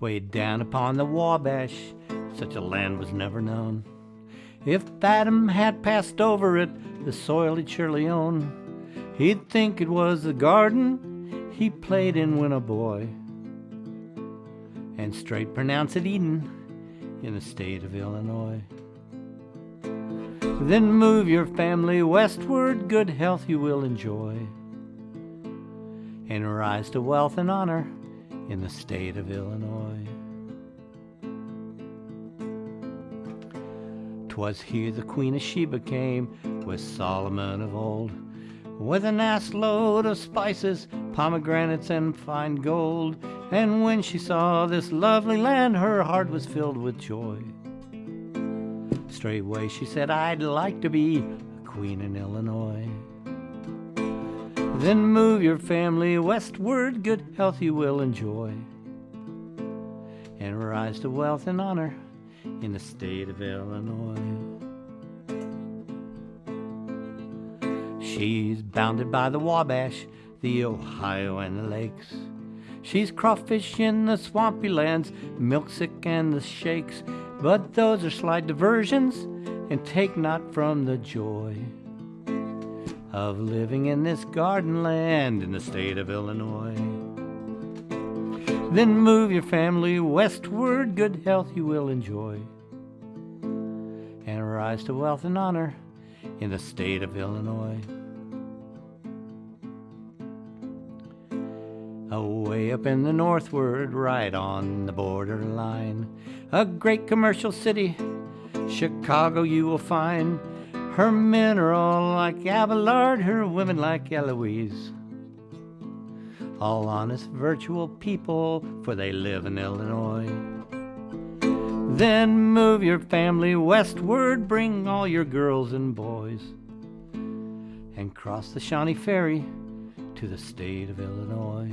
way down upon the Wabash, such a land was never known. If Adam had passed over it, the soil he'd surely own. He'd think it was the garden he played in when a boy, and straight pronounce it Eden in the state of Illinois. Then move your family westward, good health you will enjoy, and rise to wealth and honor in the state of Illinois. 'Twas here the Queen of Sheba came with Solomon of old, with an ass load of spices, pomegranates, and fine gold. And when she saw this lovely land, her heart was filled with joy. Straightway she said, I'd like to be a queen in Illinois. Then move your family westward, good health you will enjoy, and rise to wealth and honor in the state of Illinois. She's bounded by the Wabash, the Ohio, and the lakes. She's crawfish in the swampy lands, milksick and the shakes, but those are slight diversions, and take not from the joy of living in this garden land in the state of Illinois. Then move your family westward, good health you will enjoy, and rise to wealth and honor in the state of Illinois. Away up in the northward, right on the borderline, a great commercial city, Chicago you will find. Her men are all like Abelard, her women like Eloise. All honest, virtual people, for they live in Illinois. Then move your family westward, bring all your girls and boys, and cross the Shawnee Ferry to the state of Illinois.